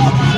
Oh,